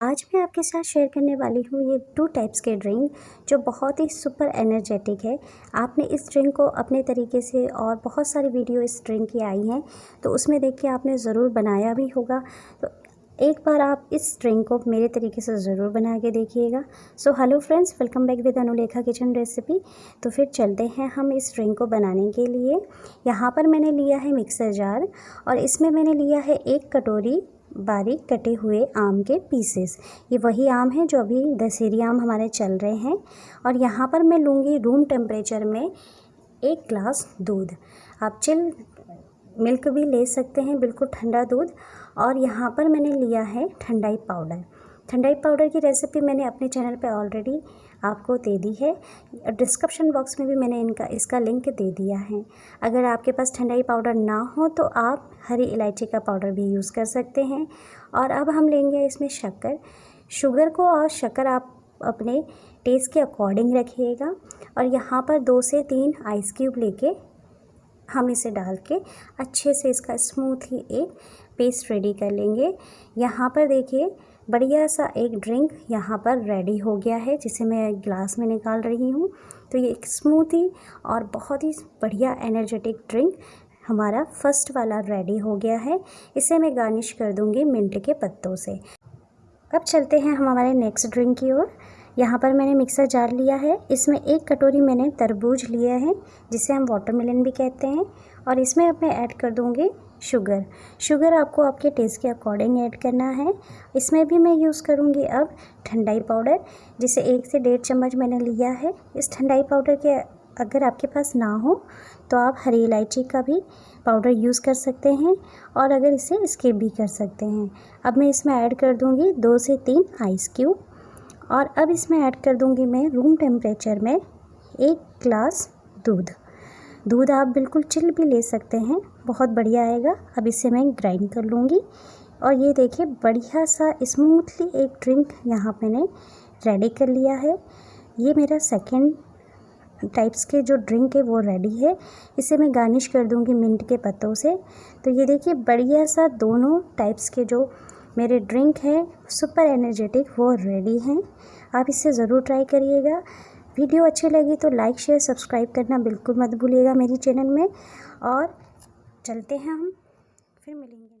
आज मैं आपके साथ शेयर करने वाली हूँ ये टू टाइप्स के ड्रिंक जो बहुत ही सुपर एनर्जेटिक है। आपने इस ड्रिंक को अपने तरीके से और बहुत सारी वीडियो इस ड्रिंक की आई हैं तो उसमें देख के आपने ज़रूर बनाया भी होगा। तो एक बार आप इस ड्रिंक को मेरे तरीके से ज़रूर बना के देखिएगा। So hello friends welcome back with Anulekha kitchen recipe तो फिर चलते हैं हम इस ड्रिंक को बनाने के लिए। यहाँ पर मैंने लिया है मिक्सर जार और इसमें मैंने लिया है एक कटोरी बारीक कटे हुए आम के पीसेस ये वही आम है जो अभी दशहरी आम हमारे चल रहे हैं। और यहाँ पर मैं लूँगी रूम टेम्परेचर में एक ग्लास दूध। आप चिल मिल्क भी ले सकते हैं, बिल्कुल ठंडा दूध। और यहाँ पर मैंने लिया है ठंडाई पाउडर ठंडाई पाउडर की रेसिपी मैंने अपने चैनल पे ऑलरेडी आपको दे दी है। डिस्क्रिप्शन बॉक्स में भी मैंने इनका, इसका लिंक दे दिया है। अगर आपके पास ठंडाई पाउडर ना हो तो आप हरी इलायची का पाउडर भी यूज़ कर सकते हैं। और अब हम लेंगे इसमें शक्कर। शुगर को और शक्कर आप अपने टेस्ट के अकॉर्डिंग रखिएगा। और यहाँ पर दो से तीन आइस क्यूब लेके हम इसे डाल के अच्छे से इसका स्मूथ ही एक पेस्ट रेडी कर लेंगे। यहाँ पर देखिए बढ़िया सा एक ड्रिंक यहाँ पर रेडी हो गया है, जिसे मैं ग्लास में निकाल रही हूँ। तो ये एक स्मूथी और बहुत ही बढ़िया एनर्जेटिक ड्रिंक हमारा फ़र्स्ट वाला रेडी हो गया है। इसे मैं गार्निश कर दूँगी मिंट के पत्तों से। अब चलते हैं हम हमारे नेक्स्ट ड्रिंक की ओर। यहाँ पर मैंने मिक्सर जार लिया है। इसमें एक कटोरी मैंने तरबूज लिया है, जिसे हम वाटरमेलन भी कहते हैं। और इसमें अब मैं ऐड कर दूँगी शुगर। शुगर आपको आपके टेस्ट के अकॉर्डिंग ऐड करना है। इसमें भी मैं यूज़ करूँगी अब ठंडाई पाउडर जिसे एक से डेढ़ चम्मच मैंने लिया है। इस ठंडाई पाउडर के अगर आपके पास ना हो तो आप हरी इलायची का भी पाउडर यूज़ कर सकते हैं और अगर इसे स्किप भी कर सकते हैं। अब मैं इसमें ऐड कर दूँगी दो से तीन आइस क्यूब और अब इसमें ऐड कर दूँगी मैं रूम टेम्परेचर में एक ग्लास दूध। दूध आप बिल्कुल चिल भी ले सकते हैं। बहुत बढ़िया आएगा। अब इसे मैं ग्राइंड कर लूँगी। और ये देखिए, बढ़िया सा स्मूथली एक ड्रिंक यहाँ मैंने रेडी कर लिया है। ये मेरा सेकेंड टाइप्स के जो ड्रिंक है वो रेडी है। इसे मैं गार्निश कर दूँगी मिंट के पत्तों से। तो ये देखिए, बढ़िया सा दोनों टाइप्स के जो मेरे ड्रिंक हैं सुपर एनर्जेटिक वो रेडी हैं। आप इसे ज़रूर ट्राई करिएगा। वीडियो अच्छी लगी तो लाइक, शेयर, सब्सक्राइब करना बिल्कुल मत भूलिएगा मेरी चैनल में। और चलते हैं हम, फिर मिलेंगे।